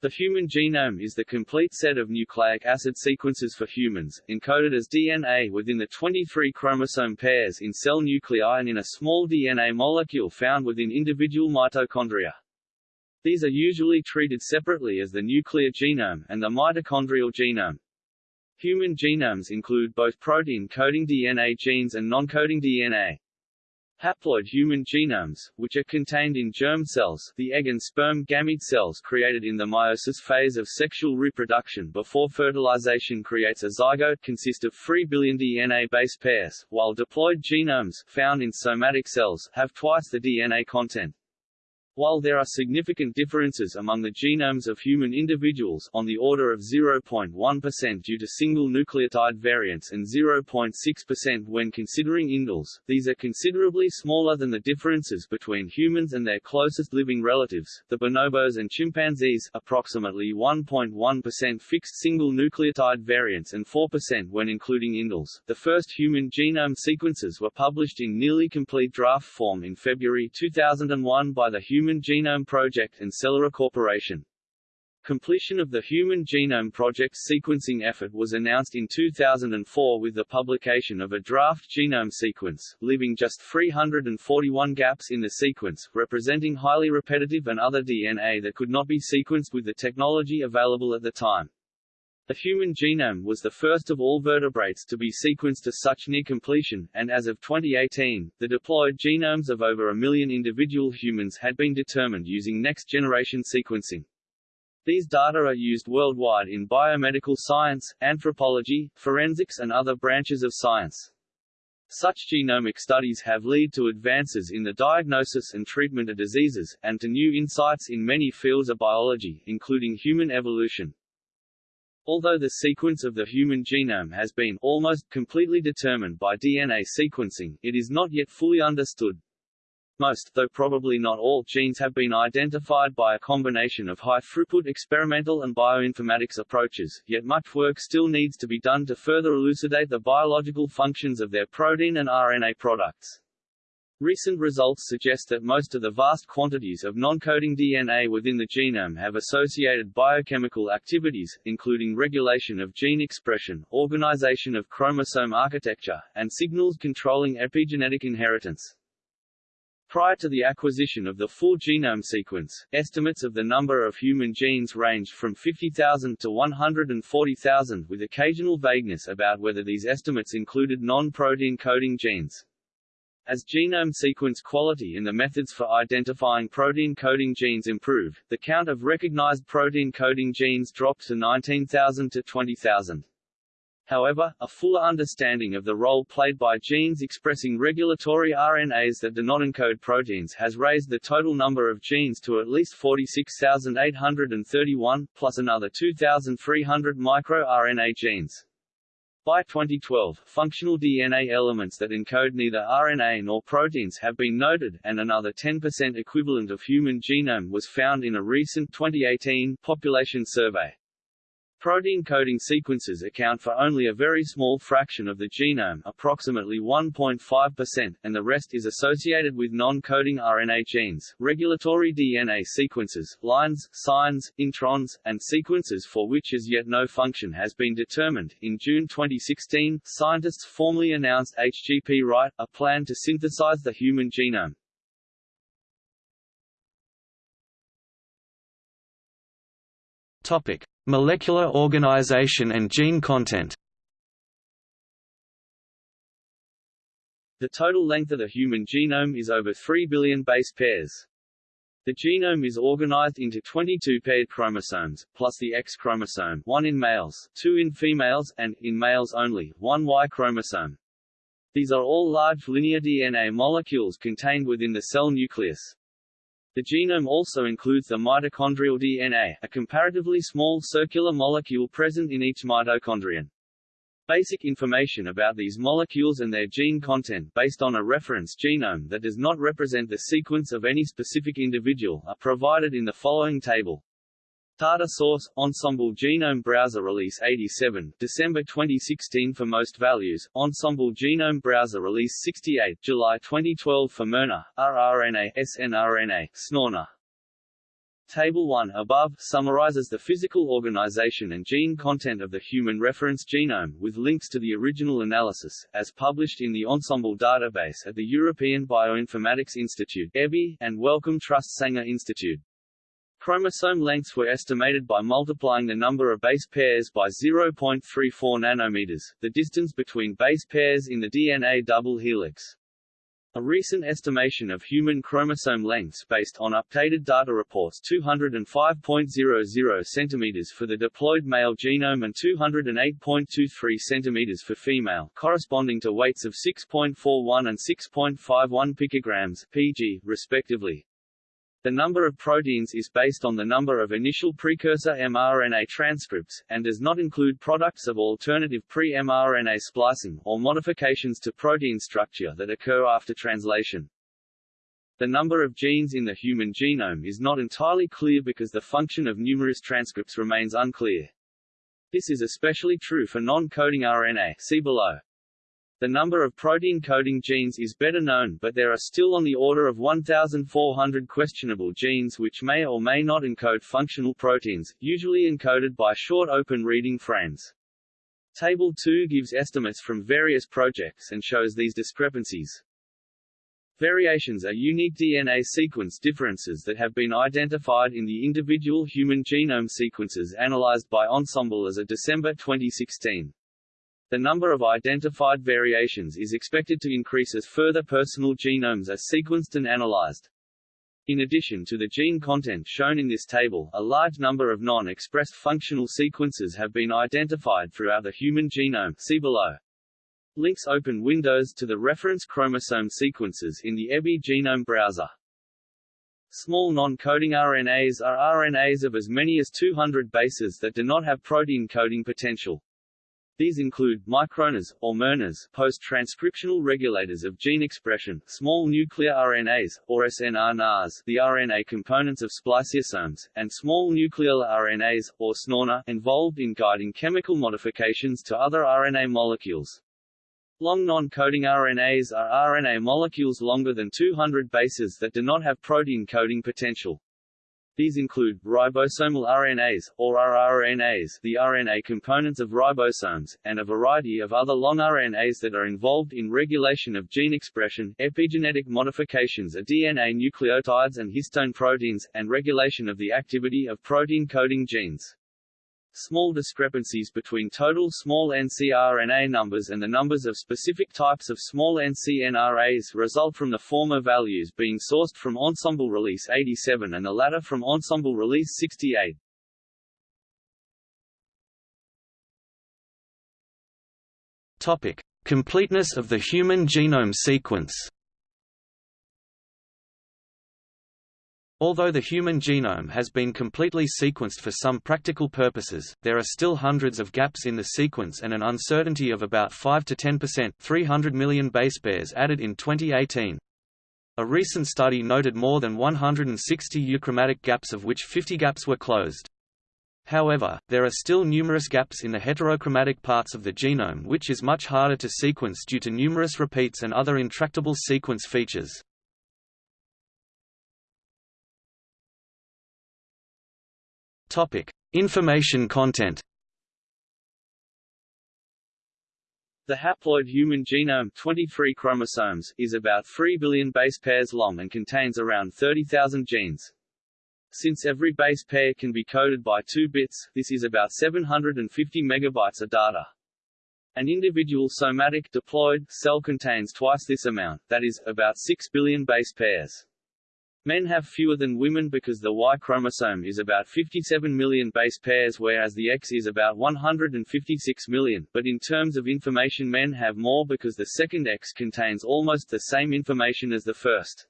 The human genome is the complete set of nucleic acid sequences for humans, encoded as DNA within the 23 chromosome pairs in cell nuclei and in a small DNA molecule found within individual mitochondria. These are usually treated separately as the nuclear genome, and the mitochondrial genome. Human genomes include both protein-coding DNA genes and non-coding DNA. Haploid human genomes, which are contained in germ cells the egg and sperm gamete cells created in the meiosis phase of sexual reproduction before fertilization creates a zygote consist of 3 billion DNA base pairs, while diploid genomes, found in somatic cells, have twice the DNA content. While there are significant differences among the genomes of human individuals on the order of 0.1% due to single nucleotide variants and 0.6% when considering indels, these are considerably smaller than the differences between humans and their closest living relatives, the bonobos and chimpanzees approximately 1.1% fixed single nucleotide variants and 4% when including indels. The first human genome sequences were published in nearly complete draft form in February 2001 by the Human Human Genome Project and Celera Corporation. Completion of the Human Genome Project's sequencing effort was announced in 2004 with the publication of a draft genome sequence, leaving just 341 gaps in the sequence, representing highly repetitive and other DNA that could not be sequenced with the technology available at the time. The human genome was the first of all vertebrates to be sequenced to such near completion, and as of 2018, the diploid genomes of over a million individual humans had been determined using next-generation sequencing. These data are used worldwide in biomedical science, anthropology, forensics and other branches of science. Such genomic studies have led to advances in the diagnosis and treatment of diseases, and to new insights in many fields of biology, including human evolution. Although the sequence of the human genome has been almost completely determined by DNA sequencing, it is not yet fully understood. Most, though probably not all, genes have been identified by a combination of high-throughput experimental and bioinformatics approaches, yet much work still needs to be done to further elucidate the biological functions of their protein and RNA products. Recent results suggest that most of the vast quantities of non-coding DNA within the genome have associated biochemical activities, including regulation of gene expression, organization of chromosome architecture, and signals controlling epigenetic inheritance. Prior to the acquisition of the full genome sequence, estimates of the number of human genes ranged from 50,000 to 140,000 with occasional vagueness about whether these estimates included non-protein coding genes. As genome sequence quality and the methods for identifying protein-coding genes improve, the count of recognized protein-coding genes dropped to 19,000 to 20,000. However, a fuller understanding of the role played by genes expressing regulatory RNAs that do not encode proteins has raised the total number of genes to at least 46,831, plus another 2,300 microRNA genes. By 2012, functional DNA elements that encode neither RNA nor proteins have been noted, and another 10% equivalent of human genome was found in a recent 2018 population survey. Protein coding sequences account for only a very small fraction of the genome approximately 1.5%, and the rest is associated with non-coding RNA genes, regulatory DNA sequences, lines, SINEs, introns, and sequences for which as yet no function has been determined. In June 2016, scientists formally announced HGP Write, a plan to synthesize the human genome. Topic: Molecular organization and gene content. The total length of the human genome is over 3 billion base pairs. The genome is organized into 22 paired chromosomes, plus the X chromosome, one in males, two in females, and, in males only, one Y chromosome. These are all large linear DNA molecules contained within the cell nucleus. The genome also includes the mitochondrial DNA, a comparatively small circular molecule present in each mitochondrion. Basic information about these molecules and their gene content based on a reference genome that does not represent the sequence of any specific individual are provided in the following table. Data source, Ensembl Genome Browser Release 87, December 2016 for most values, Ensembl Genome Browser Release 68, July 2012 for miRNA, rRNA, snRNA, SNORNA. Table 1 above summarizes the physical organization and gene content of the human reference genome, with links to the original analysis, as published in the Ensembl database at the European Bioinformatics Institute EBI, and Wellcome Trust Sanger Institute. Chromosome lengths were estimated by multiplying the number of base pairs by 0.34 nanometers, the distance between base pairs in the DNA double helix. A recent estimation of human chromosome lengths based on updated data reports 205.00 cm for the diploid male genome and 208.23 cm for female corresponding to weights of 6.41 and 6.51 picograms pg, respectively. The number of proteins is based on the number of initial precursor mRNA transcripts, and does not include products of alternative pre-mRNA splicing, or modifications to protein structure that occur after translation. The number of genes in the human genome is not entirely clear because the function of numerous transcripts remains unclear. This is especially true for non-coding RNA see below. The number of protein-coding genes is better known but there are still on the order of 1,400 questionable genes which may or may not encode functional proteins, usually encoded by short open reading frames. Table 2 gives estimates from various projects and shows these discrepancies. Variations are unique DNA sequence differences that have been identified in the individual human genome sequences analyzed by Ensembl as of December 2016. The number of identified variations is expected to increase as further personal genomes are sequenced and analyzed. In addition to the gene content shown in this table, a large number of non-expressed functional sequences have been identified throughout the human genome see below. Links open windows to the reference chromosome sequences in the EBI genome browser. Small non-coding RNAs are RNAs of as many as 200 bases that do not have protein coding potential. These include microRNAs, or miRNAs, post-transcriptional regulators of gene expression, small nuclear RNAs, or snRNAs, the RNA components of spliceosomes, and small nucleolar RNAs, or snoRNA, involved in guiding chemical modifications to other RNA molecules. Long non-coding RNAs are RNA molecules longer than 200 bases that do not have protein coding potential. These include, ribosomal RNAs, or rRNAs the RNA components of ribosomes, and a variety of other long RNAs that are involved in regulation of gene expression, epigenetic modifications of DNA nucleotides and histone proteins, and regulation of the activity of protein-coding genes. Small discrepancies between total small ncRNA numbers and the numbers of specific types of small ncRNAs result from the former values being sourced from Ensembl Release 87 and the latter from Ensembl Release 68. Topic: Completeness of the human genome sequence. Although the human genome has been completely sequenced for some practical purposes, there are still hundreds of gaps in the sequence and an uncertainty of about 5 to 10% 300 million base pairs added in 2018. A recent study noted more than 160 euchromatic gaps of which 50 gaps were closed. However, there are still numerous gaps in the heterochromatic parts of the genome which is much harder to sequence due to numerous repeats and other intractable sequence features. Topic: Information content. The haploid human genome 23 chromosomes is about 3 billion base pairs long and contains around 30,000 genes. Since every base pair can be coded by 2 bits, this is about 750 megabytes of data. An individual somatic diploid cell contains twice this amount, that is, about 6 billion base pairs. Men have fewer than women because the Y chromosome is about 57 million base pairs whereas the X is about 156 million, but in terms of information men have more because the second X contains almost the same information as the first.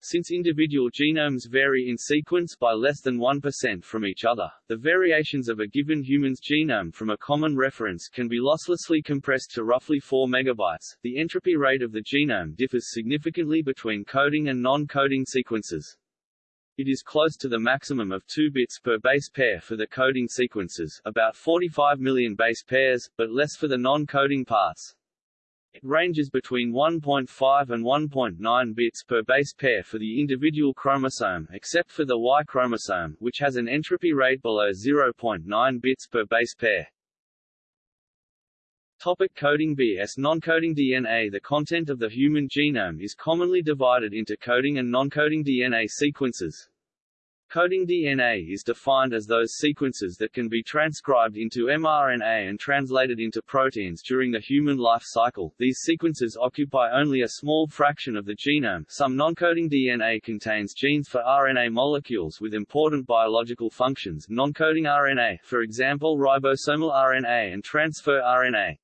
Since individual genomes vary in sequence by less than 1% from each other, the variations of a given human's genome from a common reference can be losslessly compressed to roughly 4 megabytes. The entropy rate of the genome differs significantly between coding and non-coding sequences. It is close to the maximum of 2 bits per base pair for the coding sequences, about 45 million base pairs, but less for the non-coding parts. It ranges between 1.5 and 1.9 bits per base pair for the individual chromosome except for the Y chromosome, which has an entropy rate below 0.9 bits per base pair. Topic coding BS Non-coding DNA The content of the human genome is commonly divided into coding and non-coding DNA sequences. Coding DNA is defined as those sequences that can be transcribed into mRNA and translated into proteins during the human life cycle. These sequences occupy only a small fraction of the genome. Some non-coding DNA contains genes for RNA molecules with important biological functions. Non-coding RNA, for example ribosomal RNA and transfer RNA.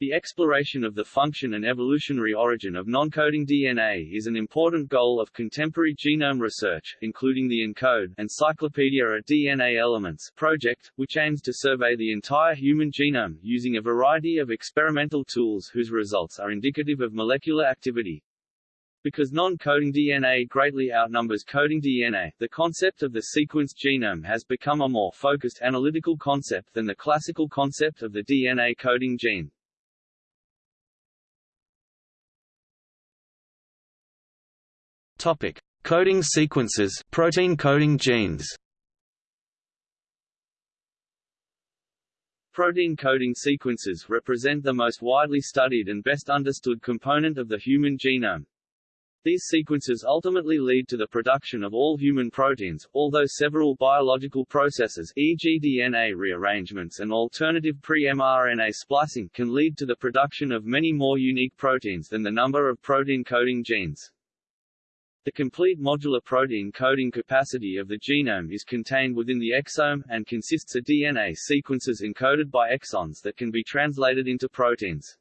The exploration of the function and evolutionary origin of non-coding DNA is an important goal of contemporary genome research, including the ENCODE Encyclopedia of DNA Elements project, which aims to survey the entire human genome, using a variety of experimental tools whose results are indicative of molecular activity. Because non-coding DNA greatly outnumbers coding DNA, the concept of the sequenced genome has become a more focused analytical concept than the classical concept of the DNA coding gene. Topic: Coding sequences, protein coding genes. Protein coding sequences represent the most widely studied and best understood component of the human genome. These sequences ultimately lead to the production of all human proteins, although several biological processes e.g. DNA rearrangements and alternative pre-mRNA splicing can lead to the production of many more unique proteins than the number of protein coding genes. The complete modular protein coding capacity of the genome is contained within the exome, and consists of DNA sequences encoded by exons that can be translated into proteins.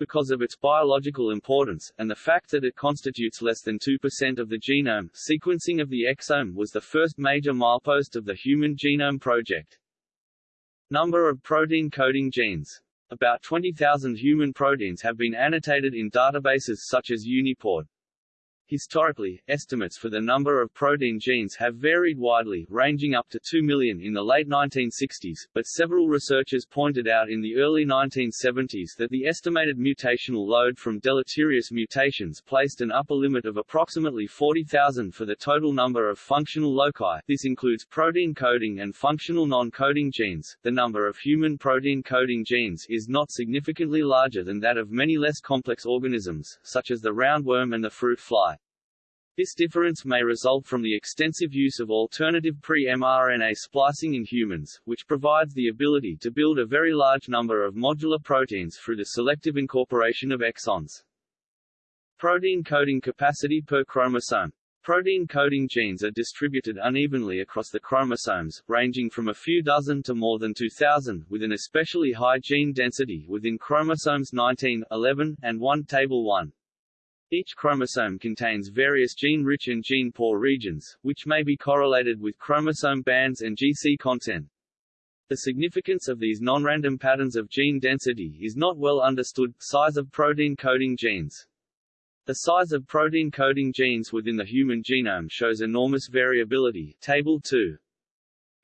Because of its biological importance, and the fact that it constitutes less than 2% of the genome, sequencing of the exome was the first major milepost of the Human Genome Project. Number of protein coding genes about 20,000 human proteins have been annotated in databases such as UniProt. Historically, estimates for the number of protein genes have varied widely, ranging up to 2 million in the late 1960s, but several researchers pointed out in the early 1970s that the estimated mutational load from deleterious mutations placed an upper limit of approximately 40,000 for the total number of functional loci. This includes protein coding and functional non-coding genes. The number of human protein coding genes is not significantly larger than that of many less complex organisms, such as the roundworm and the fruit fly. This difference may result from the extensive use of alternative pre-mRNA splicing in humans, which provides the ability to build a very large number of modular proteins through the selective incorporation of exons. Protein coding capacity per chromosome. Protein coding genes are distributed unevenly across the chromosomes, ranging from a few dozen to more than 2,000, with an especially high gene density within chromosomes 19, 11, and 1 Table 1. Each chromosome contains various gene-rich and gene-poor regions, which may be correlated with chromosome bands and GC content. The significance of these non-random patterns of gene density is not well understood. Size of protein coding genes The size of protein coding genes within the human genome shows enormous variability Table 2.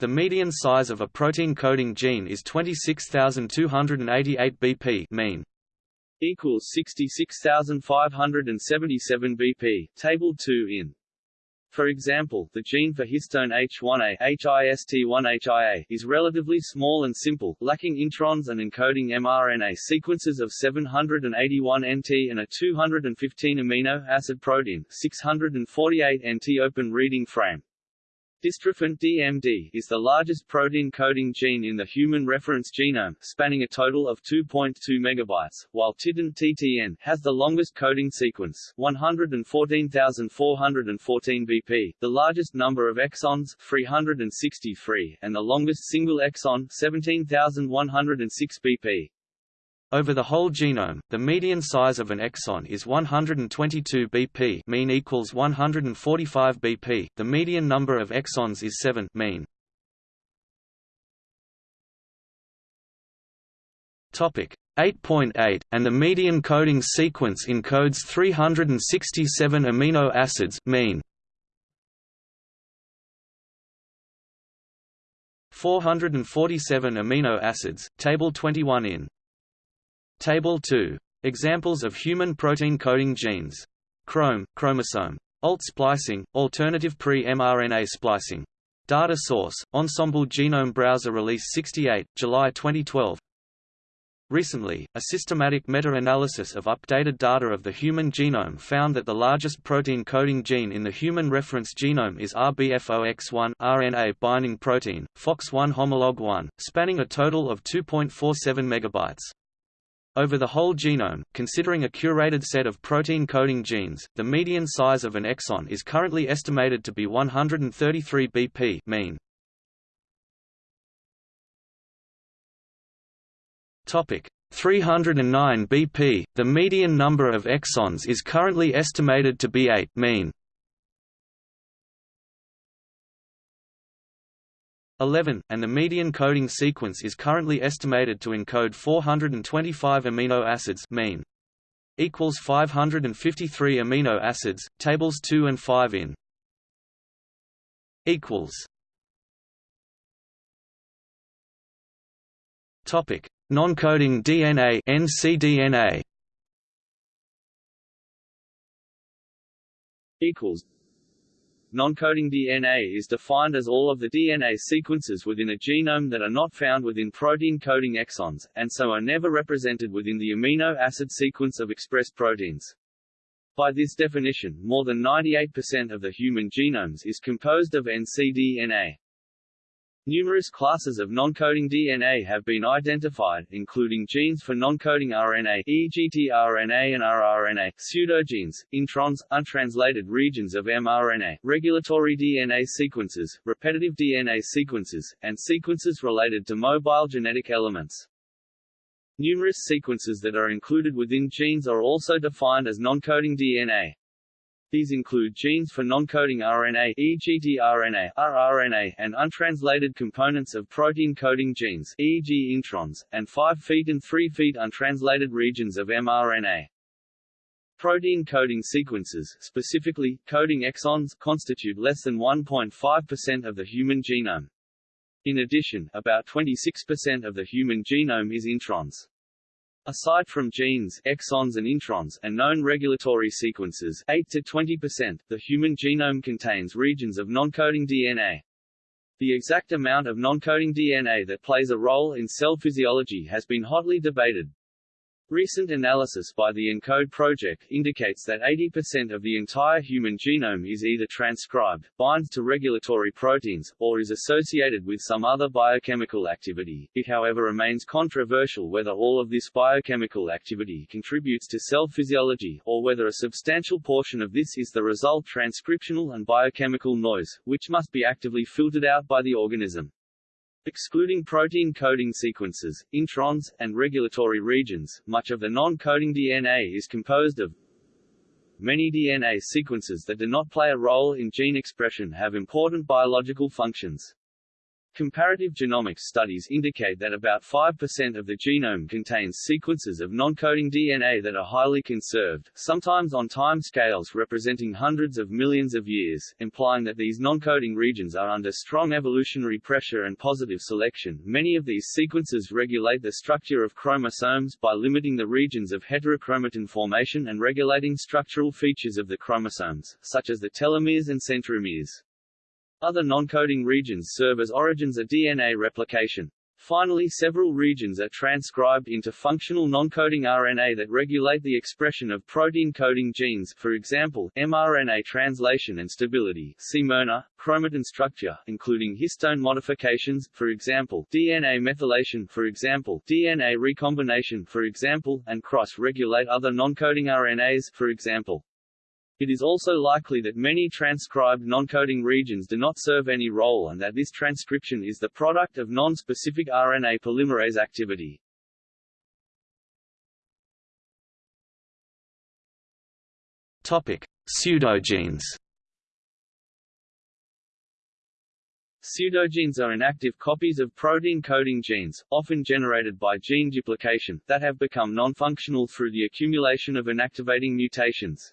The median size of a protein coding gene is 26,288 bp mean equals 66,577 BP, Table 2 in. For example, the gene for histone H1A HIST1HIA is relatively small and simple, lacking introns and encoding mRNA sequences of 781 NT and a 215 amino acid protein, 648 NT open reading frame. Dystrophin DMD is the largest protein-coding gene in the human reference genome, spanning a total of 2.2 megabytes, while Titin TTN has the longest coding sequence, 114,414 BP, the largest number of exons, 363, and the longest single exon, 17,106 BP. Over the whole genome, the median size of an exon is 122 bp mean equals 145 bp, the median number of exons is 7 mean. Topic 8.8, and the median coding sequence encodes 367 amino acids mean. 447 amino acids, Table 21 in Table 2 Examples of human protein coding genes. Chrome, chromosome. Alt splicing, alternative pre-mRNA splicing. Data source, Ensembl Genome Browser Release 68, July 2012 Recently, a systematic meta-analysis of updated data of the human genome found that the largest protein coding gene in the human reference genome is RBFOX1 RNA binding protein, FOX1 homolog 1, spanning a total of 2.47 megabytes. Over the whole genome, considering a curated set of protein coding genes, the median size of an exon is currently estimated to be 133 BP mean. Topic 309 BP. The median number of exons is currently estimated to be 8 mean. 11, and the median coding sequence is currently estimated to encode 425 amino acids mean. equals 553 amino acids. Tables 2 and 5 in. equals. Topic: Non-coding DNA (ncDNA). Equals. Non-coding DNA is defined as all of the DNA sequences within a genome that are not found within protein-coding exons, and so are never represented within the amino acid sequence of expressed proteins. By this definition, more than 98% of the human genomes is composed of ncDNA. Numerous classes of non-coding DNA have been identified, including genes for non-coding RNA e.g. tRNA and rRNA, pseudogenes, introns, untranslated regions of mRNA, regulatory DNA sequences, repetitive DNA sequences, and sequences related to mobile genetic elements. Numerous sequences that are included within genes are also defined as non-coding DNA. These include genes for non-coding RNA e.g. tRNA, rRNA, and untranslated components of protein-coding genes e.g. introns, and 5' and 3' untranslated regions of mRNA. Protein coding sequences, specifically, coding exons, constitute less than 1.5% of the human genome. In addition, about 26% of the human genome is introns. Aside from genes, exons and introns, and known regulatory sequences 8 to 20%, the human genome contains regions of non-coding DNA. The exact amount of non-coding DNA that plays a role in cell physiology has been hotly debated. Recent analysis by the ENCODE project indicates that 80% of the entire human genome is either transcribed, binds to regulatory proteins, or is associated with some other biochemical activity. It however remains controversial whether all of this biochemical activity contributes to cell physiology, or whether a substantial portion of this is the result transcriptional and biochemical noise, which must be actively filtered out by the organism. Excluding protein coding sequences, introns, and regulatory regions, much of the non-coding DNA is composed of Many DNA sequences that do not play a role in gene expression have important biological functions. Comparative genomics studies indicate that about 5% of the genome contains sequences of non-coding DNA that are highly conserved, sometimes on time scales representing hundreds of millions of years, implying that these non-coding regions are under strong evolutionary pressure and positive selection. Many of these sequences regulate the structure of chromosomes by limiting the regions of heterochromatin formation and regulating structural features of the chromosomes, such as the telomeres and centromeres. Other non-coding regions serve as origins of DNA replication. Finally several regions are transcribed into functional non-coding RNA that regulate the expression of protein-coding genes for example, mRNA translation and stability C-MRNA, chromatin structure, including histone modifications, for example, DNA methylation for example, DNA recombination for example, and cross-regulate other non-coding RNAs for example. It is also likely that many transcribed non-coding regions do not serve any role and that this transcription is the product of non-specific RNA polymerase activity. Topic: Pseudogenes. Pseudogenes are inactive copies of protein-coding genes, often generated by gene duplication, that have become non-functional through the accumulation of inactivating mutations.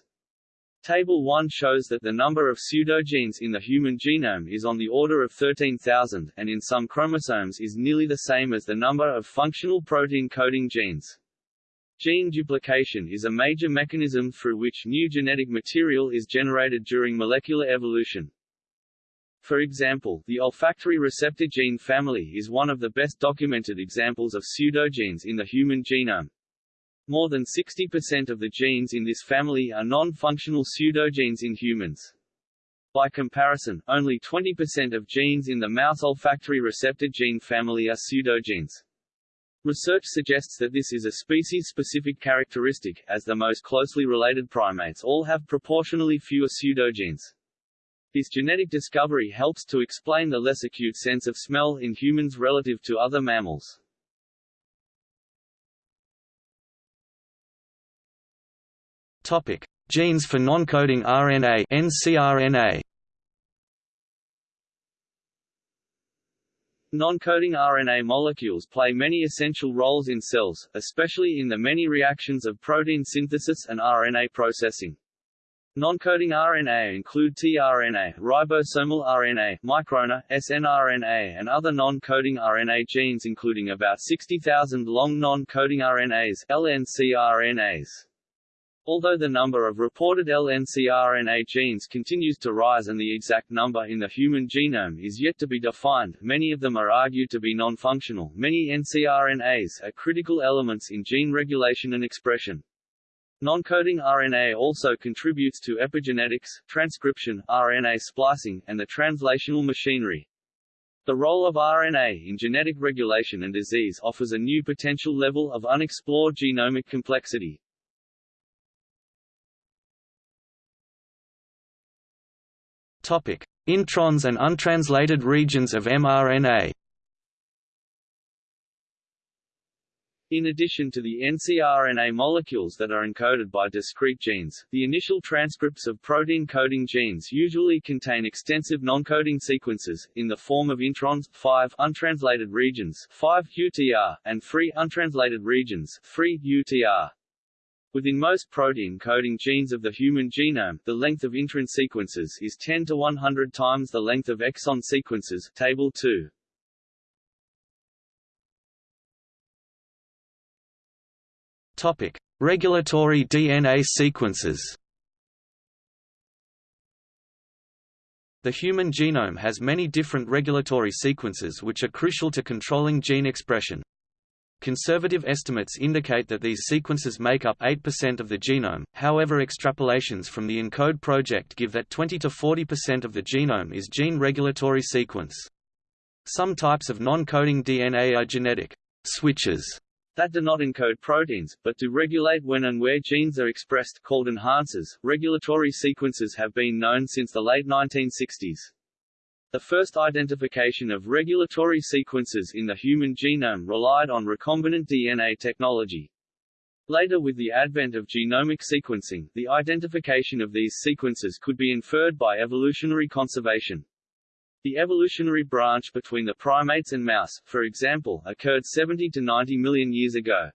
Table 1 shows that the number of pseudogenes in the human genome is on the order of 13,000, and in some chromosomes is nearly the same as the number of functional protein-coding genes. Gene duplication is a major mechanism through which new genetic material is generated during molecular evolution. For example, the olfactory receptor gene family is one of the best documented examples of pseudogenes in the human genome. More than 60% of the genes in this family are non-functional pseudogenes in humans. By comparison, only 20% of genes in the mouse olfactory receptor gene family are pseudogenes. Research suggests that this is a species-specific characteristic, as the most closely related primates all have proportionally fewer pseudogenes. This genetic discovery helps to explain the less acute sense of smell in humans relative to other mammals. Topic: Genes for non-coding RNA (ncRNA). Non-coding RNA molecules play many essential roles in cells, especially in the many reactions of protein synthesis and RNA processing. Non-coding RNA include tRNA, ribosomal RNA, microRNA, snRNA and other non-coding RNA genes including about 60,000 long non-coding RNAs LNCRNAs. Although the number of reported LNCRNA genes continues to rise and the exact number in the human genome is yet to be defined, many of them are argued to be non-functional. Many ncRNAs are critical elements in gene regulation and expression. Non-coding RNA also contributes to epigenetics, transcription, RNA splicing, and the translational machinery. The role of RNA in genetic regulation and disease offers a new potential level of unexplored genomic complexity. Introns and untranslated regions of mRNA. In addition to the ncRNA molecules that are encoded by discrete genes, the initial transcripts of protein-coding genes usually contain extensive non-coding sequences, in the form of introns, 5 untranslated regions 5 UTR, and 3 untranslated regions 3 UTR. Within most protein-coding genes of the human genome, the length of intron sequences is 10 to 100 times the length of exon sequences Table 2. Topic: Regulatory DNA sequences. The human genome has many different regulatory sequences which are crucial to controlling gene expression. Conservative estimates indicate that these sequences make up 8% of the genome, however extrapolations from the ENCODE project give that 20–40% of the genome is gene regulatory sequence. Some types of non-coding DNA are genetic switches that do not encode proteins, but do regulate when and where genes are expressed called enhancers. Regulatory sequences have been known since the late 1960s. The first identification of regulatory sequences in the human genome relied on recombinant DNA technology. Later with the advent of genomic sequencing, the identification of these sequences could be inferred by evolutionary conservation. The evolutionary branch between the primates and mouse, for example, occurred 70 to 90 million years ago.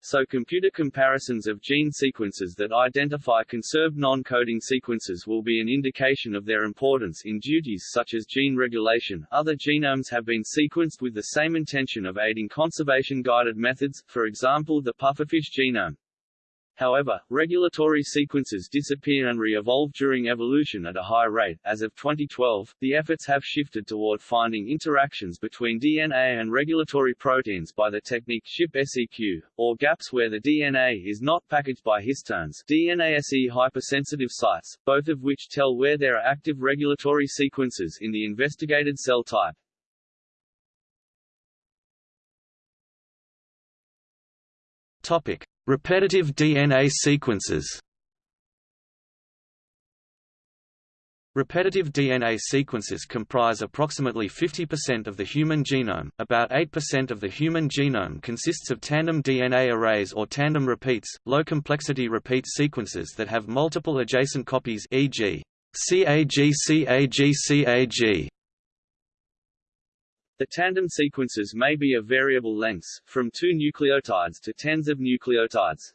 So computer comparisons of gene sequences that identify conserved non-coding sequences will be an indication of their importance in duties such as gene regulation. Other genomes have been sequenced with the same intention of aiding conservation-guided methods, for example the pufferfish genome. However, regulatory sequences disappear and re-evolve during evolution at a high rate. As of 2012, the efforts have shifted toward finding interactions between DNA and regulatory proteins by the technique ChIP-Seq, or gaps where the DNA is not packaged by histones DNASE hypersensitive sites, both of which tell where there are active regulatory sequences in the investigated cell type. Topic: Repetitive DNA sequences Repetitive DNA sequences comprise approximately 50% of the human genome. About 8% of the human genome consists of tandem DNA arrays or tandem repeats, low complexity repeat sequences that have multiple adjacent copies e.g. CAG CAG CAG the tandem sequences may be of variable lengths, from two nucleotides to tens of nucleotides.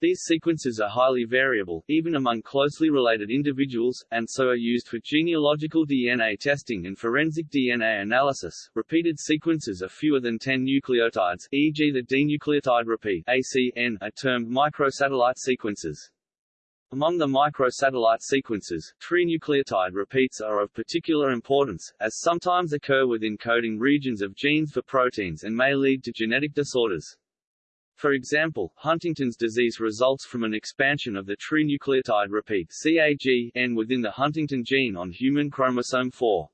These sequences are highly variable, even among closely related individuals, and so are used for genealogical DNA testing and forensic DNA analysis. Repeated sequences of fewer than 10 nucleotides, e.g. the dinucleotide repeat ACN, are termed microsatellite sequences. Among the microsatellite sequences, trinucleotide repeats are of particular importance, as sometimes occur within coding regions of genes for proteins and may lead to genetic disorders. For example, Huntington's disease results from an expansion of the trinucleotide repeat CAG within the huntingtin gene on human chromosome 4.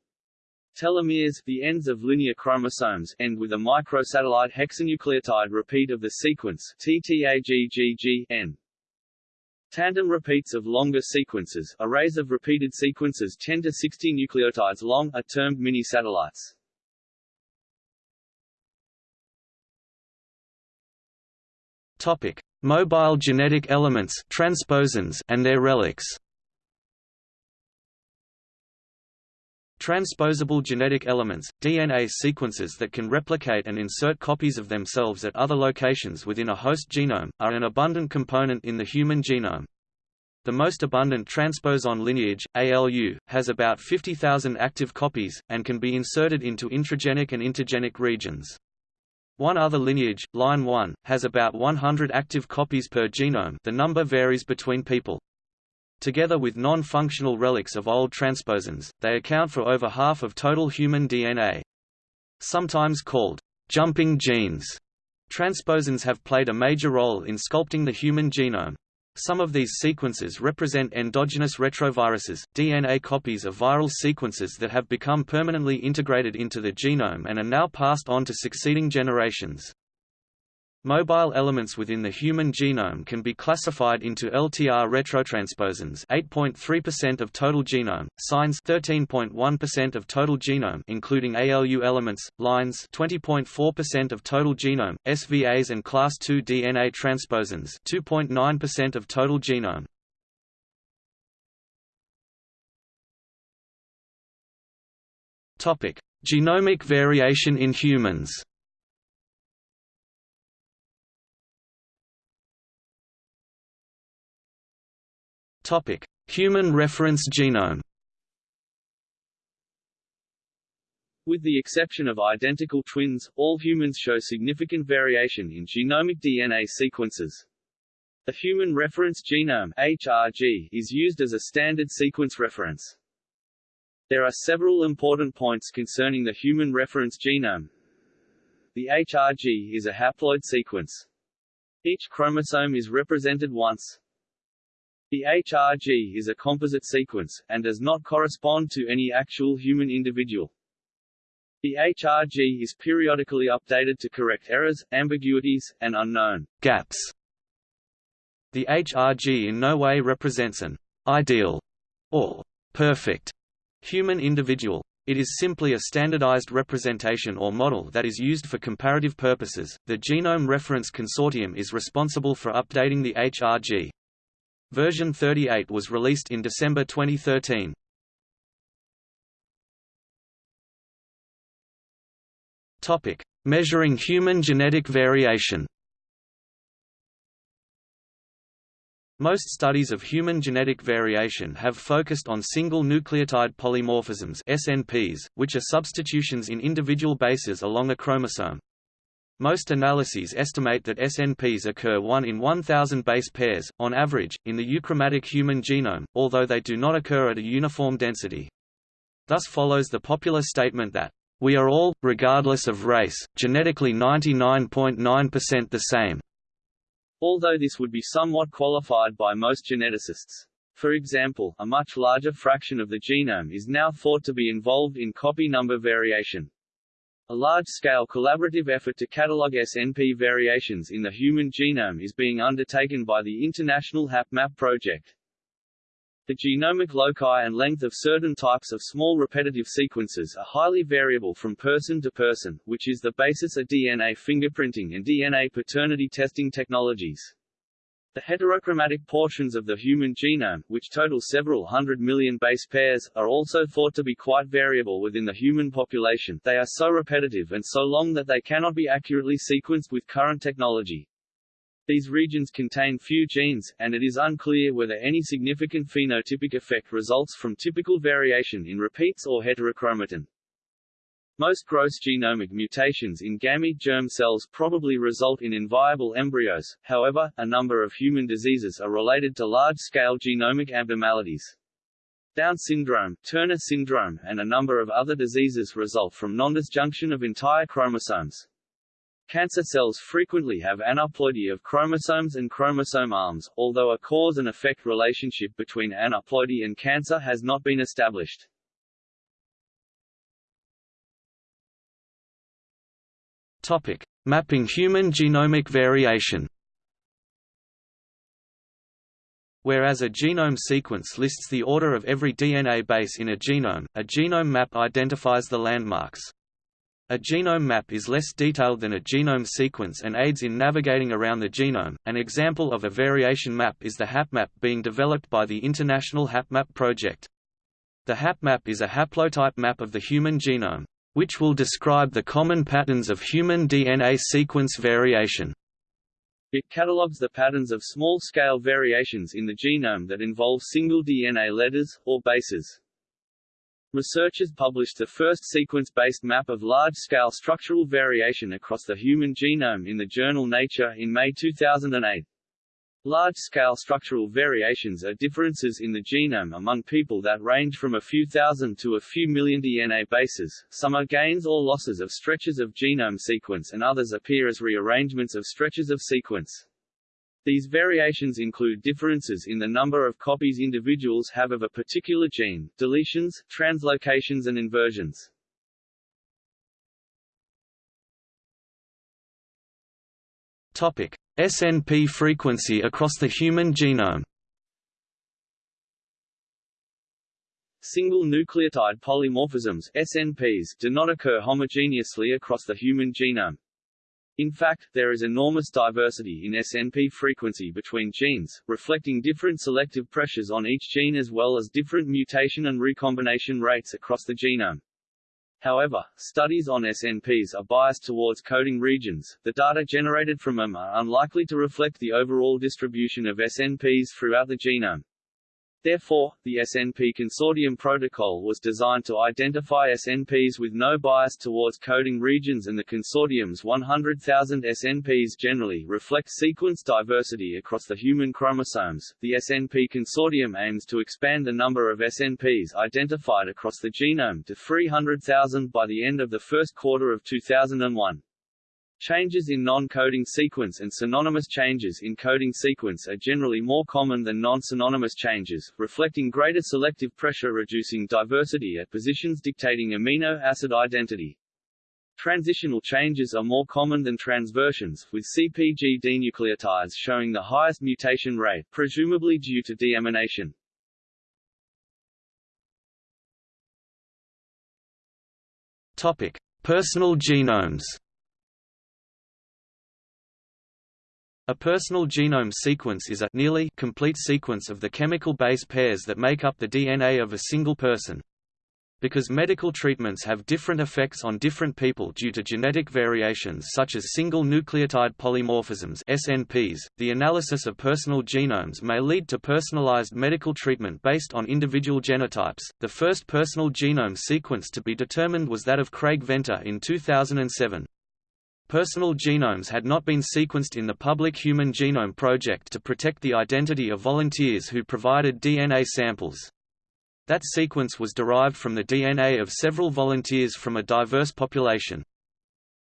Telomeres, the ends of linear chromosomes, end with a microsatellite hexanucleotide repeat of the sequence TTAGGGN. Tandem repeats of longer sequences, arrays of repeated sequences 10 to 60 nucleotides long, are termed mini-satellites. Topic: Mobile genetic elements transposons and their relics. Transposable genetic elements, DNA sequences that can replicate and insert copies of themselves at other locations within a host genome, are an abundant component in the human genome. The most abundant transposon lineage, ALU, has about 50,000 active copies, and can be inserted into intragenic and intergenic regions. One other lineage, line 1, has about 100 active copies per genome the number varies between people. Together with non-functional relics of old transposons, they account for over half of total human DNA. Sometimes called jumping genes, transposons have played a major role in sculpting the human genome. Some of these sequences represent endogenous retroviruses, DNA copies of viral sequences that have become permanently integrated into the genome and are now passed on to succeeding generations. Mobile elements within the human genome can be classified into LTR retrotransposons 8.3% of total genome, SINEs 13.1% of total genome including ALU elements, lines 20.4% of total genome, SVAs and class II DNA transposons 2.9% of total genome. Topic: Genomic variation in humans. Topic: Human reference genome. With the exception of identical twins, all humans show significant variation in genomic DNA sequences. The Human Reference Genome HRG is used as a standard sequence reference. There are several important points concerning the Human Reference Genome. The HRG is a haploid sequence. Each chromosome is represented once. The HRG is a composite sequence, and does not correspond to any actual human individual. The HRG is periodically updated to correct errors, ambiguities, and unknown gaps. The HRG in no way represents an ideal or perfect human individual. It is simply a standardized representation or model that is used for comparative purposes. The Genome Reference Consortium is responsible for updating the HRG. Version 38 was released in December 2013. Topic: Measuring human genetic variation. Most studies of human genetic variation have focused on single nucleotide polymorphisms SNPs, which are substitutions in individual bases along a chromosome. Most analyses estimate that SNPs occur 1 in 1000 base pairs, on average, in the euchromatic human genome, although they do not occur at a uniform density. Thus follows the popular statement that, "...we are all, regardless of race, genetically 99.9% the same." Although this would be somewhat qualified by most geneticists. For example, a much larger fraction of the genome is now thought to be involved in copy number variation. A large-scale collaborative effort to catalog SNP variations in the human genome is being undertaken by the International HapMap project. The genomic loci and length of certain types of small repetitive sequences are highly variable from person to person, which is the basis of DNA fingerprinting and DNA paternity testing technologies. The heterochromatic portions of the human genome, which total several hundred million base pairs, are also thought to be quite variable within the human population they are so repetitive and so long that they cannot be accurately sequenced with current technology. These regions contain few genes, and it is unclear whether any significant phenotypic effect results from typical variation in repeats or heterochromatin. Most gross genomic mutations in gamete germ cells probably result in inviable embryos, however, a number of human diseases are related to large-scale genomic abnormalities. Down syndrome, Turner syndrome and a number of other diseases result from non-disjunction of entire chromosomes. Cancer cells frequently have aneuploidy of chromosomes and chromosome arms, although a cause and effect relationship between aneuploidy and cancer has not been established. Topic: Mapping human genomic variation. Whereas a genome sequence lists the order of every DNA base in a genome, a genome map identifies the landmarks. A genome map is less detailed than a genome sequence and aids in navigating around the genome. An example of a variation map is the HapMap being developed by the International HapMap project. The HapMap is a haplotype map of the human genome, which will describe the common patterns of human DNA sequence variation. It catalogues the patterns of small-scale variations in the genome that involve single DNA letters, or bases. Researchers published the first sequence-based map of large-scale structural variation across the human genome in the journal Nature in May 2008. Large-scale structural variations are differences in the genome among people that range from a few thousand to a few million DNA bases, some are gains or losses of stretches of genome sequence and others appear as rearrangements of stretches of sequence. These variations include differences in the number of copies individuals have of a particular gene, deletions, translocations and inversions. Topic: SNP frequency across the human genome. Single nucleotide polymorphisms SNPs do not occur homogeneously across the human genome. In fact, there is enormous diversity in SNP frequency between genes, reflecting different selective pressures on each gene as well as different mutation and recombination rates across the genome. However, studies on SNPs are biased towards coding regions. The data generated from them are unlikely to reflect the overall distribution of SNPs throughout the genome. Therefore, the SNP Consortium protocol was designed to identify SNPs with no bias towards coding regions and the consortium's 100,000 SNPs generally reflect sequence diversity across the human chromosomes. The SNP Consortium aims to expand the number of SNPs identified across the genome to 300,000 by the end of the first quarter of 2001. Changes in non-coding sequence and synonymous changes in coding sequence are generally more common than non-synonymous changes, reflecting greater selective pressure reducing diversity at positions dictating amino acid identity. Transitional changes are more common than transversions, with CpG dinucleotides showing the highest mutation rate, presumably due to deamination. Topic: Personal genomes. A personal genome sequence is a nearly complete sequence of the chemical base pairs that make up the DNA of a single person. Because medical treatments have different effects on different people due to genetic variations such as single nucleotide polymorphisms SNPs, the analysis of personal genomes may lead to personalized medical treatment based on individual genotypes. The first personal genome sequence to be determined was that of Craig Venter in 2007. Personal genomes had not been sequenced in the Public Human Genome Project to protect the identity of volunteers who provided DNA samples. That sequence was derived from the DNA of several volunteers from a diverse population.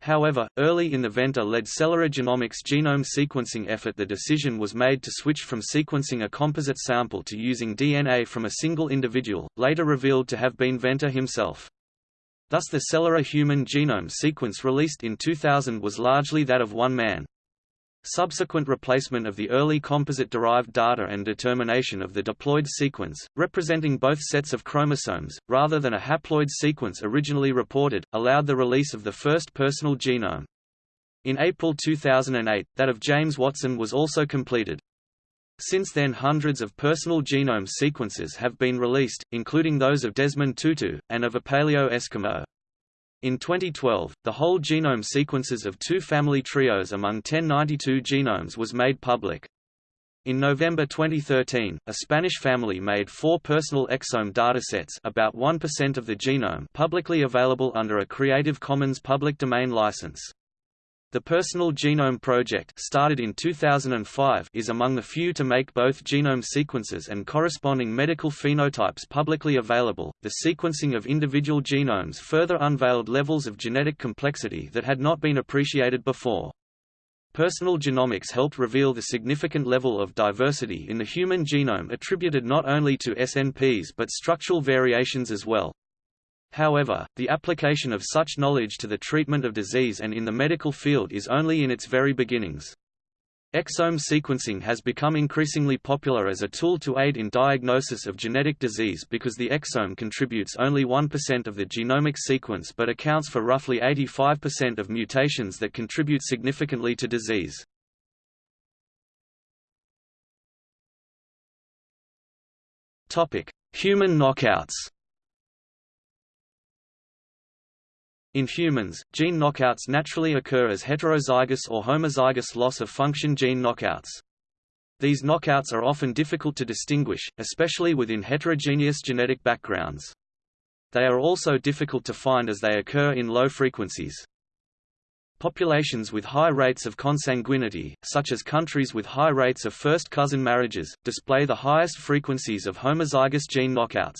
However, early in the Venter-led Celera Genomics genome sequencing effort the decision was made to switch from sequencing a composite sample to using DNA from a single individual, later revealed to have been Venter himself. Thus the Celera human genome sequence released in 2000 was largely that of one man. Subsequent replacement of the early composite-derived data and determination of the diploid sequence, representing both sets of chromosomes, rather than a haploid sequence originally reported, allowed the release of the first personal genome. In April 2008, that of James Watson was also completed. Since then hundreds of personal genome sequences have been released, including those of Desmond Tutu, and of a Paleo Eskimo. In 2012, the whole genome sequences of two family trios among 1092 genomes was made public. In November 2013, a Spanish family made four personal exome datasets about 1% of the genome publicly available under a Creative Commons public domain license. The Personal Genome Project started in 2005 is among the few to make both genome sequences and corresponding medical phenotypes publicly available. The sequencing of individual genomes further unveiled levels of genetic complexity that had not been appreciated before. Personal genomics helped reveal the significant level of diversity in the human genome attributed not only to SNPs but structural variations as well. However, the application of such knowledge to the treatment of disease and in the medical field is only in its very beginnings. Exome sequencing has become increasingly popular as a tool to aid in diagnosis of genetic disease because the exome contributes only 1% of the genomic sequence but accounts for roughly 85% of mutations that contribute significantly to disease. Human knockouts In humans, gene knockouts naturally occur as heterozygous or homozygous loss-of-function gene knockouts. These knockouts are often difficult to distinguish, especially within heterogeneous genetic backgrounds. They are also difficult to find as they occur in low frequencies. Populations with high rates of consanguinity, such as countries with high rates of first-cousin marriages, display the highest frequencies of homozygous gene knockouts.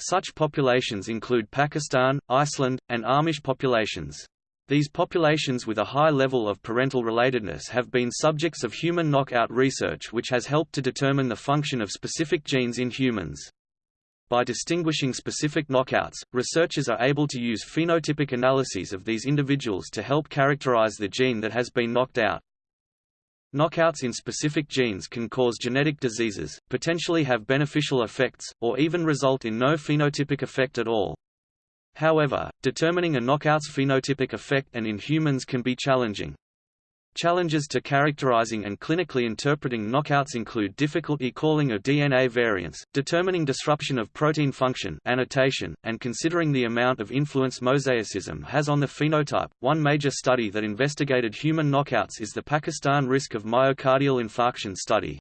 Such populations include Pakistan, Iceland, and Amish populations. These populations with a high level of parental relatedness have been subjects of human knockout research which has helped to determine the function of specific genes in humans. By distinguishing specific knockouts, researchers are able to use phenotypic analyses of these individuals to help characterize the gene that has been knocked out. Knockouts in specific genes can cause genetic diseases, potentially have beneficial effects, or even result in no phenotypic effect at all. However, determining a knockout's phenotypic effect and in humans can be challenging. Challenges to characterizing and clinically interpreting knockouts include difficulty calling of DNA variants, determining disruption of protein function annotation, and considering the amount of influence mosaicism has on the phenotype. One major study that investigated human knockouts is the Pakistan Risk of Myocardial Infarction study.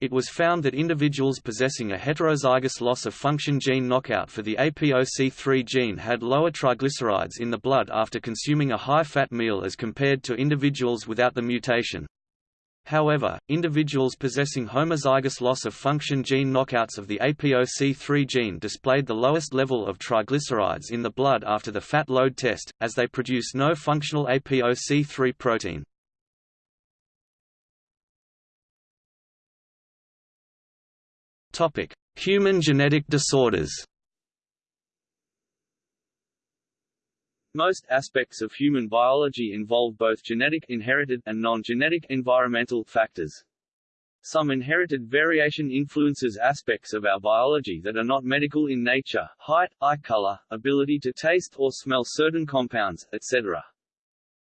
It was found that individuals possessing a heterozygous loss-of-function gene knockout for the APOC3 gene had lower triglycerides in the blood after consuming a high-fat meal as compared to individuals without the mutation. However, individuals possessing homozygous loss-of-function gene knockouts of the APOC3 gene displayed the lowest level of triglycerides in the blood after the fat load test, as they produce no functional APOC3 protein. Topic: Human genetic disorders. Most aspects of human biology involve both genetic inherited and non-genetic environmental factors. Some inherited variation influences aspects of our biology that are not medical in nature, height, eye color, ability to taste or smell certain compounds, etc.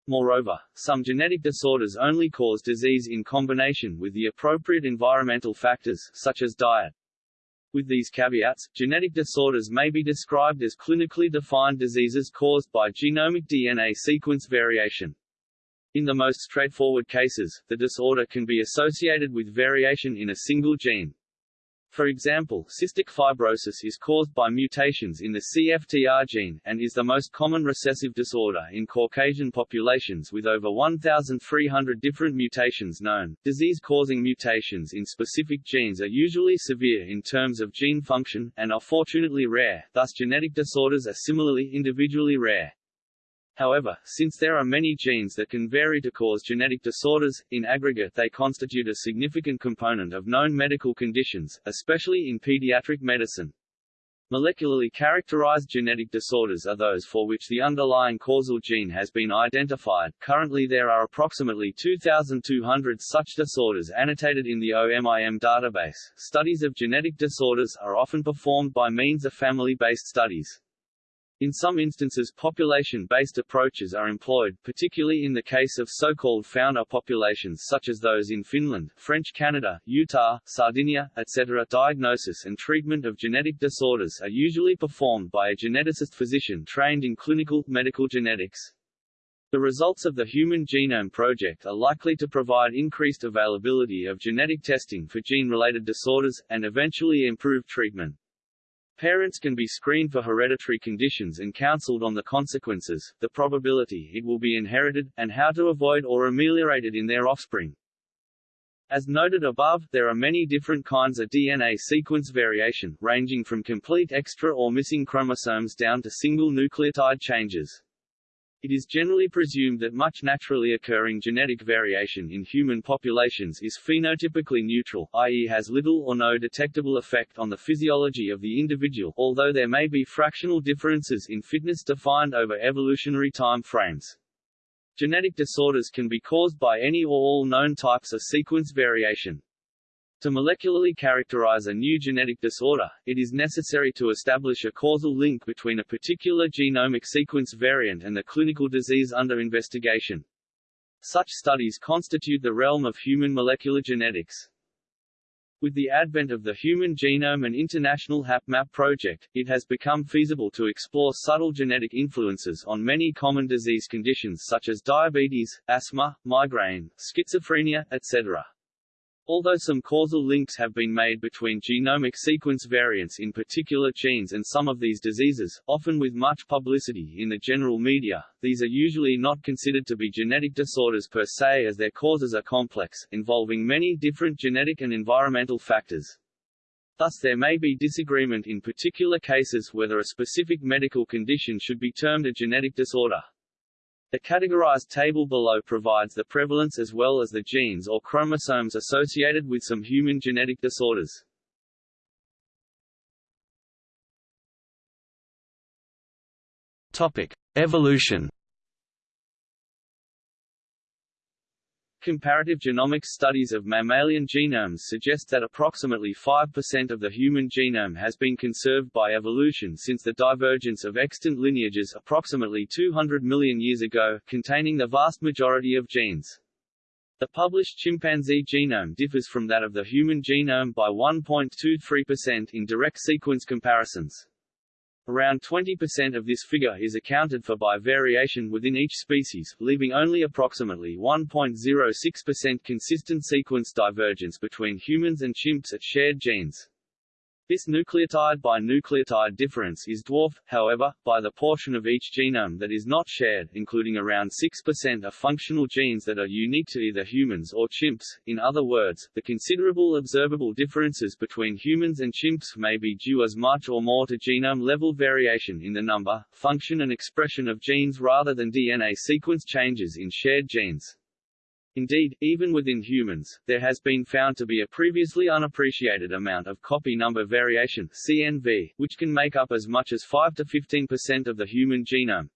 Moreover, some genetic disorders only cause disease in combination with the appropriate environmental factors, such as diet. With these caveats, genetic disorders may be described as clinically defined diseases caused by genomic DNA sequence variation. In the most straightforward cases, the disorder can be associated with variation in a single gene. For example, cystic fibrosis is caused by mutations in the CFTR gene, and is the most common recessive disorder in Caucasian populations with over 1,300 different mutations known. Disease-causing mutations in specific genes are usually severe in terms of gene function, and are fortunately rare, thus genetic disorders are similarly individually rare. However, since there are many genes that can vary to cause genetic disorders, in aggregate they constitute a significant component of known medical conditions, especially in pediatric medicine. Molecularly characterized genetic disorders are those for which the underlying causal gene has been identified. Currently there are approximately 2,200 such disorders annotated in the OMIM database. Studies of genetic disorders are often performed by means of family-based studies. In some instances population-based approaches are employed, particularly in the case of so-called founder populations such as those in Finland, French Canada, Utah, Sardinia, etc. Diagnosis and treatment of genetic disorders are usually performed by a geneticist physician trained in clinical, medical genetics. The results of the Human Genome Project are likely to provide increased availability of genetic testing for gene-related disorders, and eventually improve treatment. Parents can be screened for hereditary conditions and counseled on the consequences, the probability it will be inherited, and how to avoid or ameliorate it in their offspring. As noted above, there are many different kinds of DNA sequence variation, ranging from complete extra or missing chromosomes down to single nucleotide changes. It is generally presumed that much naturally occurring genetic variation in human populations is phenotypically neutral, i.e. has little or no detectable effect on the physiology of the individual, although there may be fractional differences in fitness defined over evolutionary time frames. Genetic disorders can be caused by any or all known types of sequence variation. To molecularly characterize a new genetic disorder, it is necessary to establish a causal link between a particular genomic sequence variant and the clinical disease under investigation. Such studies constitute the realm of human molecular genetics. With the advent of the Human Genome and International HapMap project, it has become feasible to explore subtle genetic influences on many common disease conditions such as diabetes, asthma, migraine, schizophrenia, etc. Although some causal links have been made between genomic sequence variants in particular genes and some of these diseases, often with much publicity in the general media, these are usually not considered to be genetic disorders per se as their causes are complex, involving many different genetic and environmental factors. Thus there may be disagreement in particular cases whether a specific medical condition should be termed a genetic disorder. The categorized table below provides the prevalence as well as the genes or chromosomes associated with some human genetic disorders. Topic: Evolution Comparative genomics studies of mammalian genomes suggest that approximately 5% of the human genome has been conserved by evolution since the divergence of extant lineages approximately 200 million years ago, containing the vast majority of genes. The published chimpanzee genome differs from that of the human genome by 1.23% in direct sequence comparisons. Around 20% of this figure is accounted for by variation within each species, leaving only approximately 1.06% consistent sequence divergence between humans and chimps at shared genes. This nucleotide by nucleotide difference is dwarfed, however, by the portion of each genome that is not shared, including around 6% of functional genes that are unique to either humans or chimps. In other words, the considerable observable differences between humans and chimps may be due as much or more to genome-level variation in the number, function and expression of genes rather than DNA sequence changes in shared genes. Indeed, even within humans, there has been found to be a previously unappreciated amount of copy number variation CNV, which can make up as much as 5 to 15% of the human genome.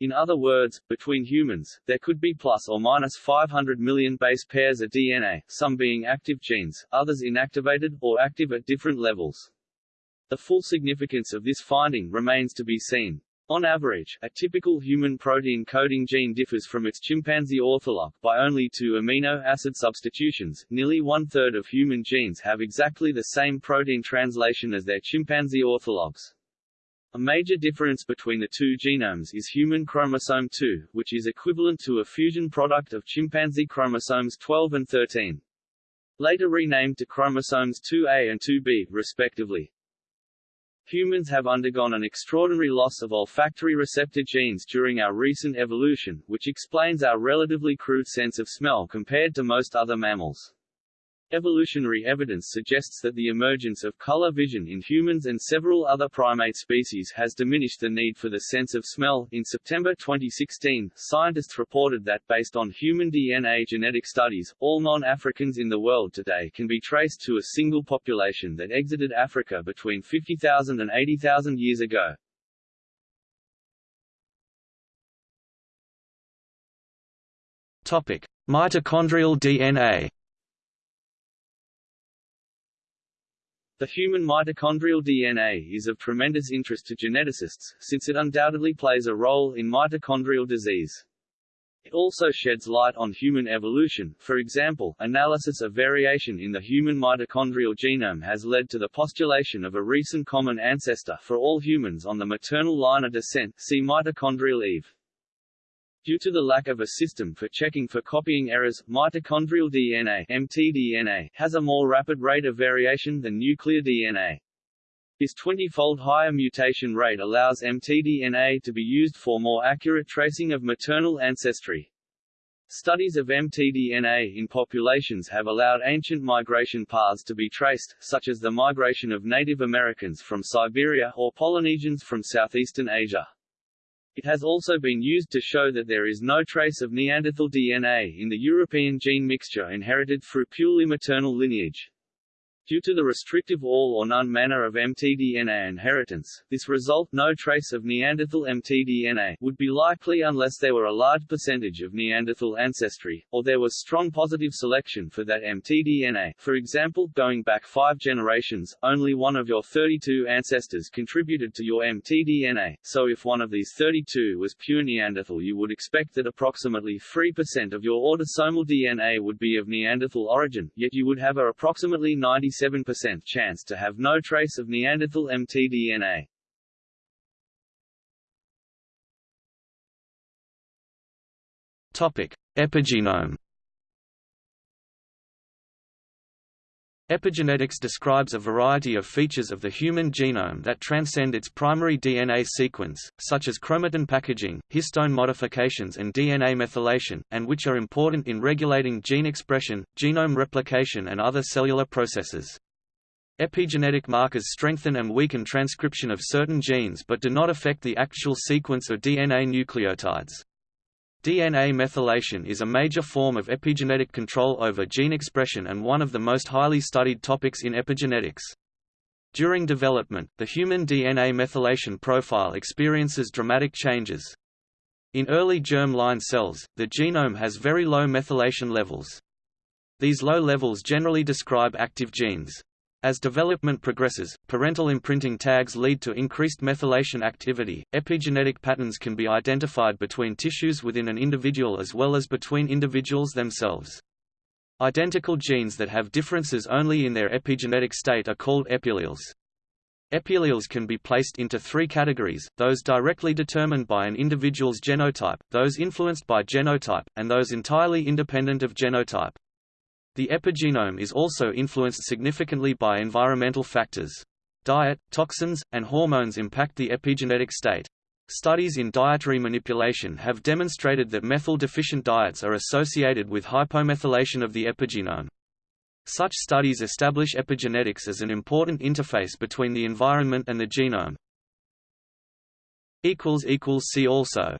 In other words, between humans, there could be plus or minus 500 million base pairs of DNA, some being active genes, others inactivated, or active at different levels. The full significance of this finding remains to be seen. On average, a typical human protein coding gene differs from its chimpanzee ortholog by only two amino acid substitutions. Nearly one-third of human genes have exactly the same protein translation as their chimpanzee orthologs. A major difference between the two genomes is human chromosome 2, which is equivalent to a fusion product of chimpanzee chromosomes 12 and 13. Later renamed to chromosomes 2a and 2b, respectively. Humans have undergone an extraordinary loss of olfactory receptor genes during our recent evolution, which explains our relatively crude sense of smell compared to most other mammals. Evolutionary evidence suggests that the emergence of color vision in humans and several other primate species has diminished the need for the sense of smell. In September 2016, scientists reported that based on human DNA genetic studies, all non-Africans in the world today can be traced to a single population that exited Africa between 50,000 and 80,000 years ago. Topic: Mitochondrial DNA The human mitochondrial DNA is of tremendous interest to geneticists, since it undoubtedly plays a role in mitochondrial disease. It also sheds light on human evolution, for example, analysis of variation in the human mitochondrial genome has led to the postulation of a recent common ancestor for all humans on the maternal line of descent see mitochondrial Eve. Due to the lack of a system for checking for copying errors, mitochondrial DNA mtDNA has a more rapid rate of variation than nuclear DNA. This 20-fold higher mutation rate allows mtDNA to be used for more accurate tracing of maternal ancestry. Studies of mtDNA in populations have allowed ancient migration paths to be traced, such as the migration of Native Americans from Siberia or Polynesians from southeastern Asia. It has also been used to show that there is no trace of Neanderthal DNA in the European gene mixture inherited through purely maternal lineage. Due to the restrictive all or none manner of mtDNA inheritance, this result no trace of Neanderthal mtDNA would be likely unless there were a large percentage of Neanderthal ancestry, or there was strong positive selection for that mtDNA. For example, going back five generations, only one of your 32 ancestors contributed to your mtDNA, so if one of these 32 was pure Neanderthal you would expect that approximately 3% of your autosomal DNA would be of Neanderthal origin, yet you would have a approximately 90 97% chance to have no trace of Neanderthal mtDNA. Topic: Epigenome. Epigenetics describes a variety of features of the human genome that transcend its primary DNA sequence, such as chromatin packaging, histone modifications and DNA methylation, and which are important in regulating gene expression, genome replication and other cellular processes. Epigenetic markers strengthen and weaken transcription of certain genes but do not affect the actual sequence of DNA nucleotides. DNA methylation is a major form of epigenetic control over gene expression and one of the most highly studied topics in epigenetics. During development, the human DNA methylation profile experiences dramatic changes. In early germ-line cells, the genome has very low methylation levels. These low levels generally describe active genes. As development progresses, parental imprinting tags lead to increased methylation activity. Epigenetic patterns can be identified between tissues within an individual as well as between individuals themselves. Identical genes that have differences only in their epigenetic state are called epialleles. Epialleles can be placed into three categories, those directly determined by an individual's genotype, those influenced by genotype, and those entirely independent of genotype. The epigenome is also influenced significantly by environmental factors. Diet, toxins, and hormones impact the epigenetic state. Studies in dietary manipulation have demonstrated that methyl-deficient diets are associated with hypomethylation of the epigenome. Such studies establish epigenetics as an important interface between the environment and the genome. See also